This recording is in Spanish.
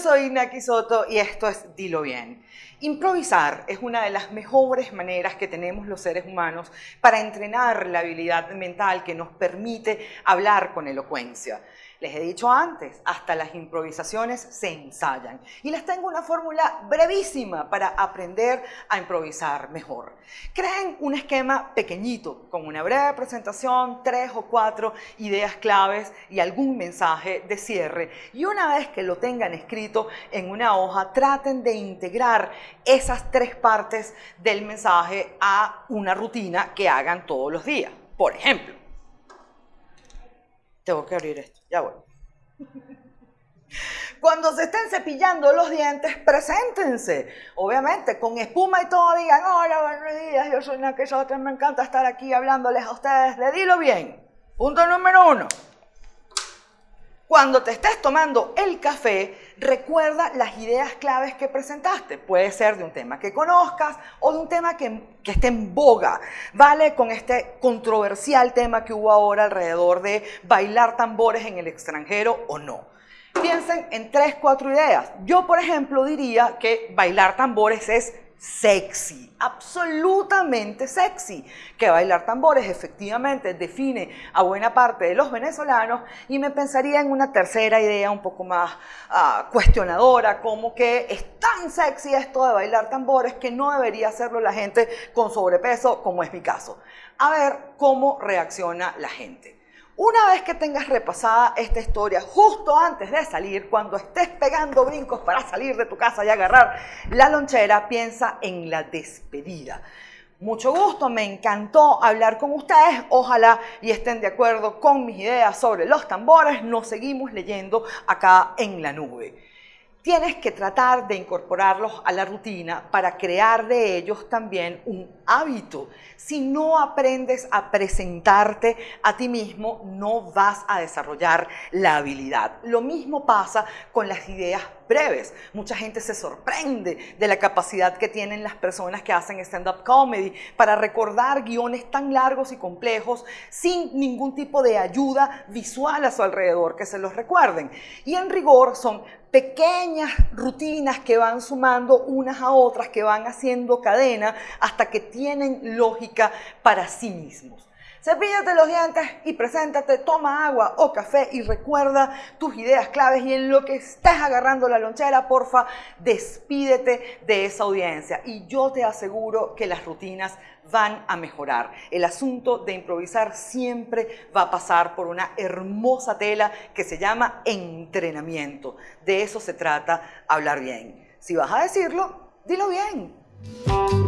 soy Naki Soto y esto es Dilo Bien. Improvisar es una de las mejores maneras que tenemos los seres humanos para entrenar la habilidad mental que nos permite hablar con elocuencia. Les he dicho antes, hasta las improvisaciones se ensayan. Y les tengo una fórmula brevísima para aprender a improvisar mejor. Creen un esquema pequeñito, con una breve presentación, tres o cuatro ideas claves y algún mensaje de cierre. Y una vez que lo tengan escrito en una hoja, traten de integrar esas tres partes del mensaje a una rutina que hagan todos los días. Por ejemplo, tengo que abrir esto, ya voy. Cuando se estén cepillando los dientes, preséntense. Obviamente, con espuma y todo, digan, hola, buenos días, yo soy Nakesote, me encanta estar aquí hablándoles a ustedes, le dilo bien. Punto número uno. Cuando te estés tomando el café, recuerda las ideas claves que presentaste. Puede ser de un tema que conozcas o de un tema que, que, esté en boga. ¿Vale? Con este controversial tema que hubo ahora alrededor de bailar tambores en el extranjero o no. Piensen en tres, cuatro ideas. Yo, por ejemplo, diría que bailar tambores es sexy, absolutamente sexy. Que bailar tambores efectivamente define a buena parte de los venezolanos y me pensaría en una tercera idea un poco más uh, cuestionadora, como que es tan sexy esto de bailar tambores que no debería hacerlo la gente con sobrepeso, como es mi caso. A ver cómo reacciona la gente. Una vez que tengas repasada esta historia, justo antes de salir, cuando estés pegando brincos para salir de tu casa y agarrar la lonchera, piensa en la despedida. Mucho gusto, me encantó hablar con ustedes. Ojalá y estén de acuerdo con mis ideas sobre los tambores. Nos seguimos leyendo acá en la nube. Tienes que tratar de incorporarlos a la rutina para crear de ellos también un hábito. Si no aprendes a presentarte a ti mismo, no vas a desarrollar la habilidad. Lo mismo pasa con las ideas breves. Mucha gente se sorprende de la capacidad que tienen las personas que hacen stand-up comedy para recordar guiones tan largos y complejos sin ningún tipo de ayuda visual a su alrededor que se los recuerden. Y en rigor son pequeñas rutinas que van sumando unas a otras, que van haciendo cadena hasta que tienen lógica para sí mismos. Cepíllate los dientes y preséntate, toma agua o café y recuerda tus ideas claves y en lo que estés agarrando la lonchera, porfa, despídete de esa audiencia y yo te aseguro que las rutinas van a mejorar. El asunto de improvisar siempre va a pasar por una hermosa tela que se llama entrenamiento. De eso se trata hablar bien. Si vas a decirlo, dilo bien.